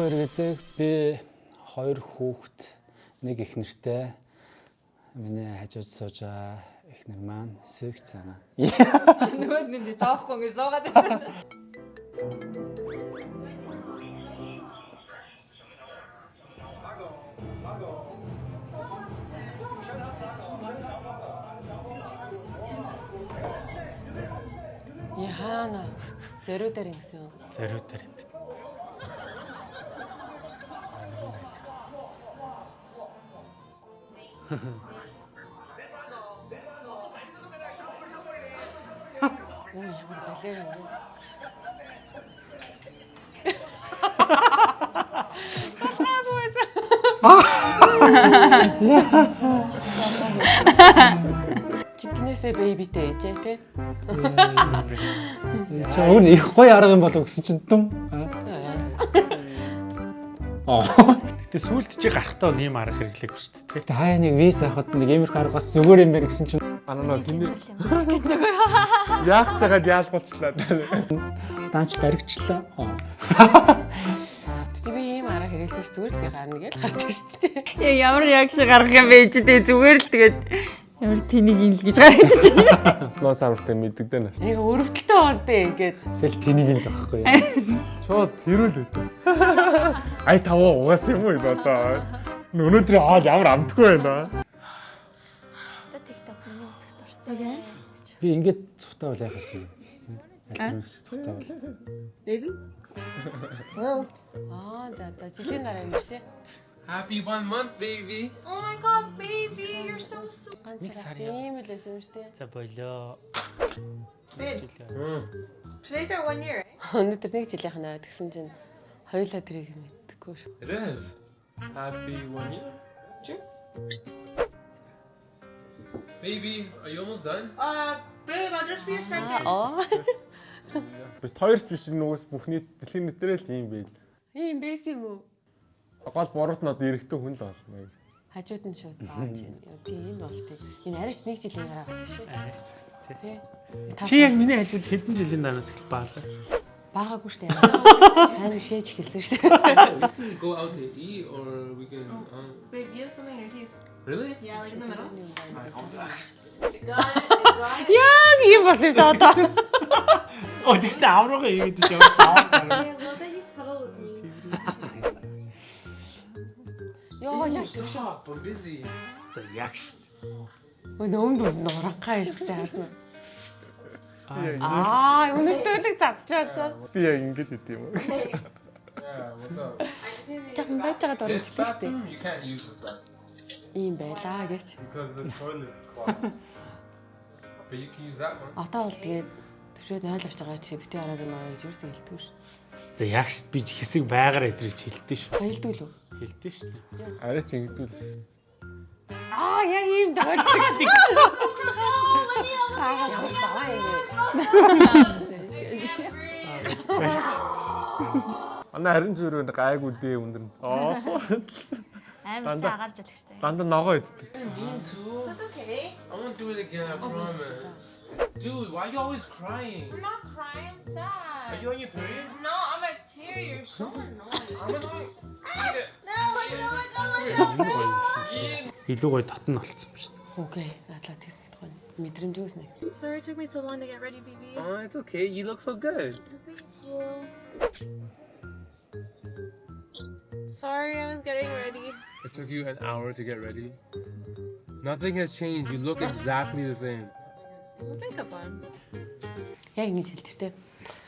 хоёр гэдэг би хоёр хүүхэд нэг их нэртэй миний хажууд сууж байгаа их нэр маань сэгч цана. Нөгөө нэг тоохгүй ингэ суугаад байсан. Яхана зөрүү дээр ингэсэн юм. Зориуд дээр юм. Оо ямар балер юм бэ? Чикнээсээ бэйбитэй ээжээ те. Чи өөр их гоё арга юм болов гэсэн чинь дүм. Аа. Гэтэ сүулт чи гарахтаа нэм арга хэрэглэегүй шүү дээ. Гэтэ хаяа нэг виз авахд нэг иймэрхүү арга бас зүгээр юм байна гэсэн чинь Анаа хинэ яах чагаад яалгуулчлаа. даанч баригчлаа. Аа. Тэг би ийм арга хэрэглэж зүгээр л би гарна гэж гардаг шүү дээ. Яа ямар яг шиг гарах юм бэ чи тэгээ зүгээр л тэгээд ямар тэнийг ин л гэж гараад чинь. Лос авартай мэддэгдэн нас. Нэг өрөвдөлтөө уусдээ ингээд Тэгэл тэнийг л байхгүй. Шууд хэрүүл өдөө. Ай таваа угаасан юм уу одоо. Өнөөдөр аа ямар амтгүй байна. Та TikTok миний үзэх дуртай. Би ингээд цухтаа бол яхаас юм. Альтернатив цухтаа бол. аа за за жилийн дараа юм шүү дээ. Happy one month, baby. Oh my god, baby, you're. Ганц сар ийм л байсан юм шүү дээ. За болоо. Today's our one year. Өнөөдөр нэг жилийнх нь тэгсэн чинь хоёулаа тэрийг мэддэггүй шүү. Is. Happy one year. Baby, are you almost done? Uh, babe, I'll just be a second. Аа Бид хоёрч биш нөгөөс бүхний дэлхийн нэтрэл ийм байл. ийм байсан юм уу? Гол буруут нь одоо эрэхтэн хүн л болно. Хажууд нь шууд бааж юм. Тий энэ бол тий. Энэ арайч нэг жилийн дараа бас шүү. Арайч бас тий. Чи яг миний хажууд хэдэн жилийн дараас эхэл баалаа. баагагүй шүү дээ. Тань шээж эхэлсэн шүү дээ. go out to eat or we can. Um, Babe, you have something in your teeth. really? Yeah, like in the middle. Яа ийм болсон шүү дээ одоо. Оо тэгснэ аврага ийгээд яваа. Busy. За яг ш. Нөөмд нуранхаа шүү дээ харсан. Аа Аа өнөртөөдөг цацчихсан. би яг ингэж идэв юм уу? Yeah, what's up? Жахан байж байгаа хэлсэн шүү дээ. Ийм байлаа гэж. because the toilet's clogged. but you can use that one. Одоо бол тэгээд төвшөөд 0 авч байгаа чи битээ хараар юм аа гэж юусэн хэлдэг шүү. За яг ш би хэсэг байгаар идрийг хэлдэж ш. Хэлдэг лүү? Хэлдэж ш. Арай ч ингэдүүл. Аа яг ийм дагдаг. Ямар заваа юм? Ана харин зүгээр гайгүй дээ өндөр. Аа. Амар сайн агарч үлгчтэй. Дандаа ногоо иддэг. Me too. That's okay. I won't do it again, I promise. Dude, why are you always crying? I'm not crying, I'm sad. Are you on your period? No, I'm a tear. You're so annoying. I'm annoying. Eat it. No, let go, let go, let go. Илүү гоё юм шиг. Eat. Илүү гоё татна болцсон юм шүү дээ. Окей, надлаа тэгс мэдгүй. Мэдрэмжгүйс нэг. Sorry it took me so long to get ready, baby. Oh, it's okay. You look so good. Thank you. Sorry, I was getting ready. It took you an hour to get ready. Nothing has changed. You look exactly the same. Makeup on? Яг ингэж хэлдэг те.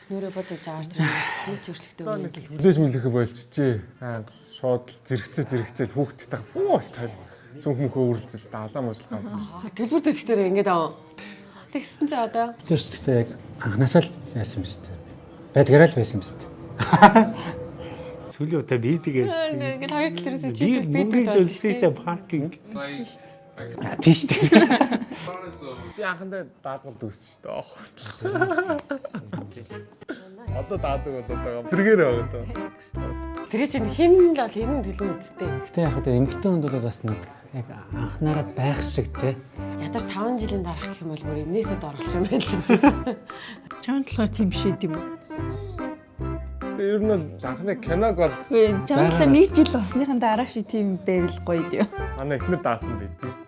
Нүрэ бодож аарч нэг ч юм нэг гэл. хүлээж мүлэхэ болчихжээ. Аа шууд зэрэгцээ зэрэгцээ хүүхдтэй фуу стайл. Зүнх мөхөө үрэлцэл даалаа муушлах юм. Төлбөр төлөхтөр ингэж аа. Тэгсэн чи одоо ч гэхдээ яг анханасаа л байсан юм шүү дээ. Байдгаараа л байсан юм шүү дээ. Сүүлийн удаа бидэг ярьсан. ингэж хоёр тал дээрээс Би чийдэг би мөнгө төлөв төлсөн шүү дээ паркинг. Like, Аа тийш though. Би анхандаа даадгал дүүссэн шүү дээ. Одоо даадаг одоо тэргээр байгаа даа. Тэр чинь хин л бол хин төлнө үсттэй. Гэтэ яг одоо эмгтэн хүнд бол бас нэг яг анхнаараа байх шиг те. Ядаж 5 жилийн дараах гэх юм бол бүр энээсээ доорлох юм байна л. Чамд болохоор тийм ээ юм уу? Тэгээ ер нь бол анхны киног бол Үгүй чамлаа нэг жил болсныхан дараа шиг тийм байвал гоё дээ. манай эхнэр даасан чин зүгээр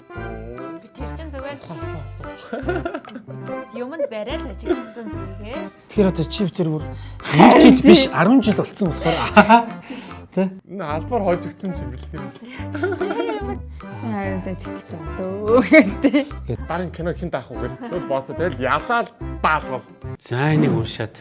юмд барай л ажигласан тэгээ. Тэгэхээр одоо чи тэр бүр 1 жил биш 10 жил болцсон болохоор тэ Энэ албаар хойж өгсөн юм бэл. Аа тэ зэлж байгаа дөө гэдэг. Дарин кино хин даах уу. Шууд бооцоо тэгэл ялаад даалгав. за энийг уншаад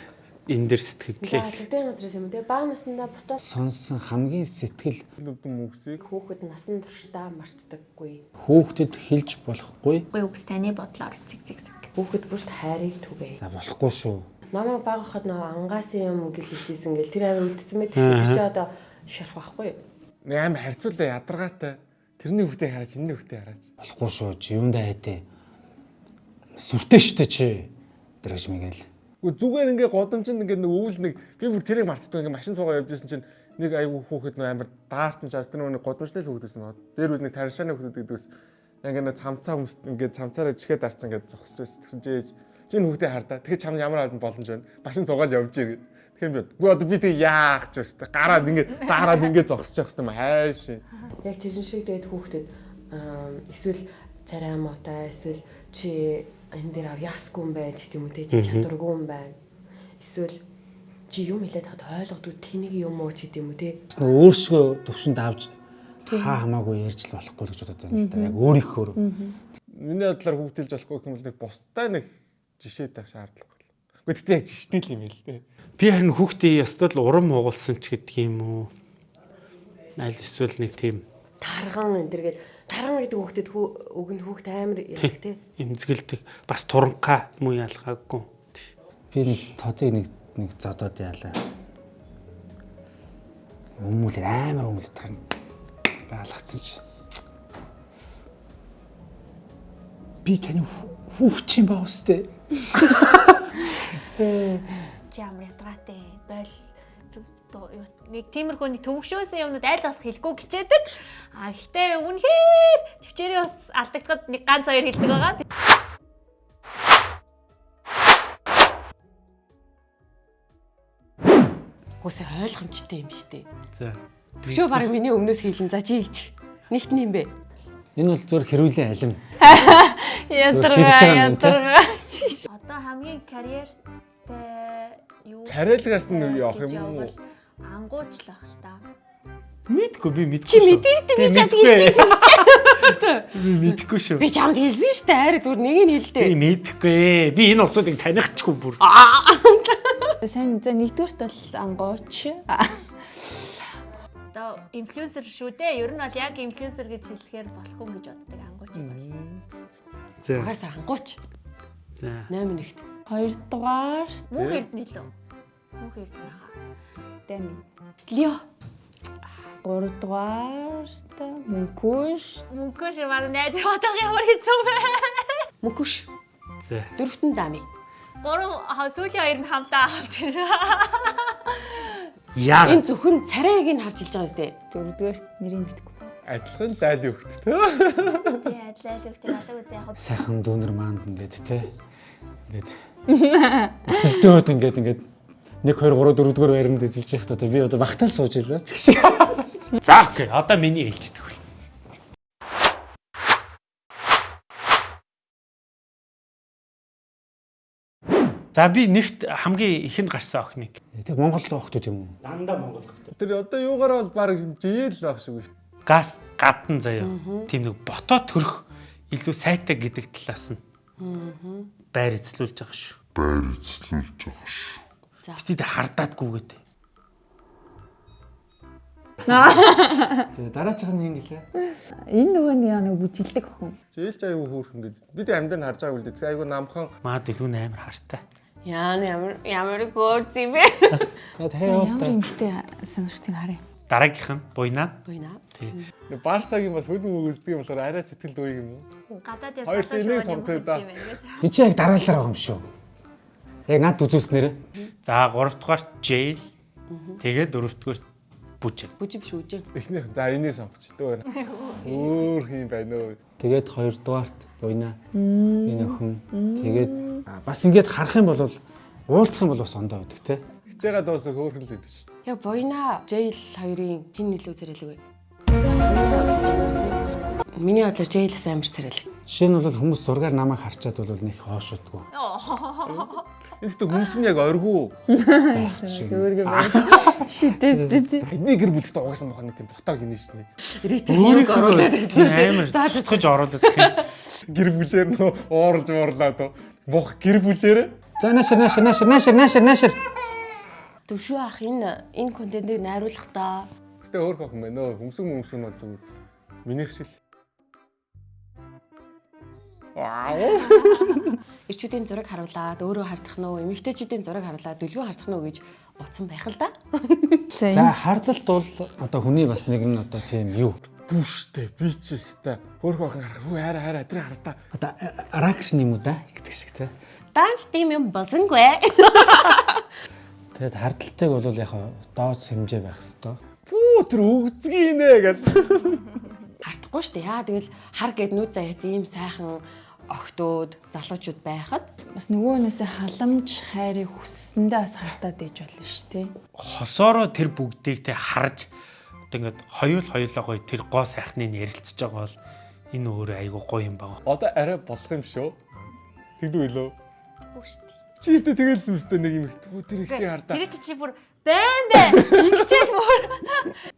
энэ дэр сэтгэлээ. Тэгтэн газраас юм те баг наснда бусдаа Сонсон хамгийн сэтгэл мөксийг хүүхэд насан туршдаа мартдаггүй. хөөхдөд хэлж болохгүй. Үгүй үгс таны бодлоор зэг зэг зэг. Хүүхэд бүрт хайрыг түгээе. За болохгүй шүү. Мамаа баг хахад нөгөө ангаасын юм гэж хэлжсэн гэл тэр амар үлдсэн мэт тэр чи одоо шарах байхгүй амар харьцуулаа ядаргаатай. Тэрний хүүхдээ хараач, энэний хүүхдээ хараач. Болохгүй шүү. Чи юундаа хайдэ. Сүртэй штэ чи. Дэрэж мэгэл. Үгүй зүгээр ингээ годамжинд ингээ нэг өвөл нэг би бүр тэрийг мартдаг ингээ машин суугаа явж исэн чинь нэг айгүй хүүхэд нөө амар даартан чаас тэр нэг годамжтай л хүүхдээс маа. Дээр үл нэг таршааны хүүхэд гэдэгс ингээ нэг цамцаа хүмүүс ингээ цамцаараа чихээ дарцсан ингээ зогсож байсан. Тэгсэн чи ээж чи энэ хүүхдээ хардаа. Тэгэхээр чам ямар албан боломж байна. Машин суугаад явж ий гэд. Тэгэхээр би үгүй одоо би тэг яах ч өстэй. Гараад ингээ саараад ингээ зогсож явах юм хайш. Яг тэрэн шиг дээд хүүхдэд эсвэл царай муутай эсвэл чи энэ дээр авьяасгүй юм байж гэдэг юм уу те чи чадваргүй юм байна. Эсвэл чи юм хэлээд хад ойлгодгүй тэнийг юм уу ч гэдэг юм уу те. Өөрсгөө төвшөнд авч хаа хамаагүй ярьж л болохгүй гэж бодод байна л да. Яг өөрийнхөө. Миний бодлоор хүүхдэлж болохгүй юм бол нэг бусдаа нэг жишээ тавь шаардлагагүй. Гэхдээ тэгтээ яг жиштэй л юм ээ л дээ. Би харин хүүхдээ ястал урам уугалсан ч гэдэг юм уу. Аль эсвэл нэг тийм Тарган энэ төргээд тарган гэдэг хүүхдэд хүү өгөнд хүүхд амар яг те. эмзгэлдэг бас туранхаа муу ялгаагүй. Би нэг тодыг нэг нэг зодоод яалаа. Өмүүлэр амар өмүүлээд тахна. Гаалгацсан чи. Би таны хүүхч юм баа үстэй. Чи ямар ятгаатай бойл нэг тиймэрхүү нэг төвөгшөөсөн юмнууд аль болох хэлэхгүй гिचээдэг. А гэхдээ үнэхээр төвчээрээ бас алдагдахад нэг ганц хоёр хэлдэг байгаа. Гүсээ ойлгомжтой юм биш үү? За. Төвшөө баг миний өмнөөс хийлэн за чи хэлчих. Нэгт юм бэ? Энэ бол зөв хэрүүлийн алим. Те? ядаргаа. Одоо хамгийн карьертэй юу Царайлгаас нь явах юм уу? Ангуучлах л та. Мэдгүй би мэдгүй. Чи мэдэн штэ би чамд хэлж Би мэдгүй шүү. Би чамд хэлсэн штэ хайр зүгээр нэг нь Би хэлдэ. мэдгүй. Би энэ усуудыг танихгүй бүр. Сайн за нэгдүгürt бол ангууч. Одоо инфлюенсер шүү дээ. Ер нь бол яг инфлюенсер гэж хэлэхээр болохгүй гэж боддог ангууч юм байна. За. Угаасаа ангууч За. 8 нэгт. Хоёрдугаар Мөнх эрдэнэ лөө. Мөнх эрдэнэ хаа. Дани. Лио. Гуравдугаар мөнхөш. Мөнхөш маань найз бодох ямар хэцүү бэ? Мөкөш. За. Дөрөвтөн дами. Гурав сүүлийн хоёр нь хамтаа авах гэж. Яа. Энэ зөвхөн царайг нь харж хэлж байгаа зү. Дөрөвдүгээр нэрийг мэдгүй. Адилхан зайл өгт. Тий адлал өгтөг алаг үзээ яг Сайхан дүүнер маанд ингээд те. Ингээд өсөлтөөд ингээд ингээд 1 2 3 4 дугаар байранд эзэлж явах та би одоо багтаал сууж илаа. За окей. Одоо миний ээлждэг хөл. За би нэгт хамгийн ихэнд гарсан охиныг. Тэг Монгол охтууд юм уу? Дандаа Монгол охин. Тэр одоо юугаар бол баг жийл байх шиг байна. Газ гадна заяа. Тийм нэг бото төрөх илүү сайтай гэдэг талаас нь. Байр эзлүүлж байгаа шүү. За. Бид хардаадгүй гэдэг. Тэгээ дараачих нь ингэ лээ. Энэ нөгөө нэг нэг бүжгэлдэг охин. Жийлж аягүй хөөрхөн гэдэг. Бид амьд нь харж байгааг үлдээ. Тэгээ аягүй намхан Маад илүү амар хартай. Яа ямар ямар гоорц юм бэ? Тэгээ таяа Ямар та. эмгтэй санагдтыг харъя. Дараагийнх нь буйнаа. Буйна. нэг Барсагийн бас хөлн өгсдөг юм болохоор арай сэтгэл дүүй юм уу? гадаад явж Хоёр гадаа шууд юм юм. Би чи яг дараалал байгаа юм шүү. Яг над үзүүлснээр. За 3 дугаарт jail. Тэгээд 4 дугаарт бүжиг. Бүжим шүүжин. Эхнийх за энийг сонгоч дөө. Өөр юм байна уу? Тэгээд хоёрдугаарт буйна. Энэ охин. Тэгээд бас ингээд харах юм бол уулзах юм бол бас ондоо байдаг те. Хичээгээ дуусах хөөрхөн л байдаг шүү. Яг Буйна Jail хоёрын хин илүү зэрэлэг вэ? Миний бодлоор Jail-ээс амар зэрэлэг. Жишээ нь бол хүмүүс зургаар намайг харчаад бол нэг хоошодгүй. Энэ ч хүмүүс нь яг оргуу. байх шиг. Шидэстэй тий. Бидний гэр бүлтэй угаасан бохоо нэг тийм ботоо гинэ. Рейтинг нэг оруулаад ирсэн. амар цэцгэж оруулаад гэх юм. Гэр бүлээр нөө уурж уурлаад бох гэр бүлээр За наашир наашир наашир наашир наашир наашир. Төвшөө ах энэ энэ контентыг найруулахдаа Гэтэ өөр хөх юм байна. Нөө хүмсэг мүмсэг нь бол зүгээр минийх шиг. Ирчүүдийн зураг харуулад өөрөө хардах нь уу, эмэгтэйчүүдийн зураг харуулад дүлгөө хардах нь уу гэж бодсон байх л да. За хардалт бол одоо хүний бас нэг нь одоо тийм юу. Бүштэй би ч өстэй. Өөр хөх харах. Хүү хайра хайра тэр хардаа. Одоо ракшн юм уу да гэдэг шиг те. Даанч тийм юм болсонгүй. Тэгээд хардалтыг бол яг дооц хэмжээ байх хэвээр. Бүү тэр өгцгий нэ гэл. Хардахгүй шүү дээ. Яа тэгэл хар гэд нүд заяац ийм сайхан огтуд залуучууд байхад бас нөгөөнөөсөө халамж хайрыг хүссэндээ бас хартаад ээж болно шүү тий. Хосоороо тэр бүгдийг те харж одоо ингээд хоёул хоёулаа гоё тэр гоо сайхныг ярилцж байгаа бол энэ өөрөө айгуу гоё юм байна. Одоо арай болох юм шүү. Тэгдүү шүү дээ. Чи ихтэй тэгэлсэн мэт нэг юм их. Тэр их чи хардаа. Тэр чи чи бүр байн байн ингэчээд бүр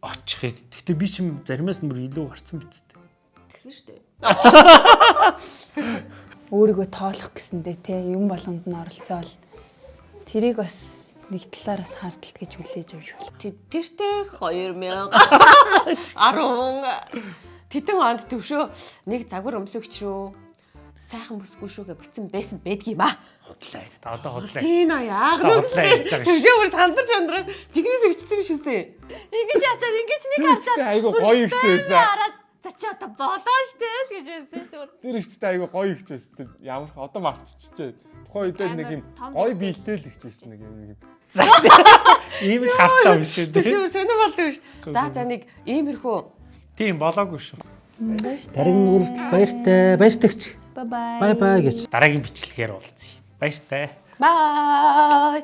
Очихыг. Гэтэ би ч юм заримаас нь бүр илүү гарцсан биз дээ. Тэгсэн шүү дээ. Өөрийгөө тоолох гэсэндээ тий юм болгонд нь оролцоол. Тэрийг бас нэг талаар бас хардалт гэж хүлээж авч байна. Тэртээ 2000 10 Тэтэн онд төвшөө нэг загвар өмсөгч рүү сайхан бүсгүй шүүгээ битсэн байсан байдг юм аа. Худлаа. Та одоо худлаа. Тийм аа байгаа шүү. Төвшөө бүр сандарч андраа. Жигнэс өвчсөн юм шүү дээ. ингэж ачаад ингэж нэг харчаад айгу гоё ихч байсан. За чи одоо болоо штэ л гэж хэлсэн шүү дээ. Тэр ихтэй айгу гоё ихч байсан. Тэр ямар одоо мартчихжээ. Тухайн үедээ нэг юм гоё биетэй л ихч байсан нэг юм. Ийм л хартаа юм шүү дээ. Төвшөө сонир болдог шүү. За за нэг иймэрхүү Тийм болоогүй шүү. Дараагийн нүртэл баяртай, баяртагч. Бай бай. Бай бай гэж. Дараагийн бичлэгээр уулзъя. Баяртай. бай.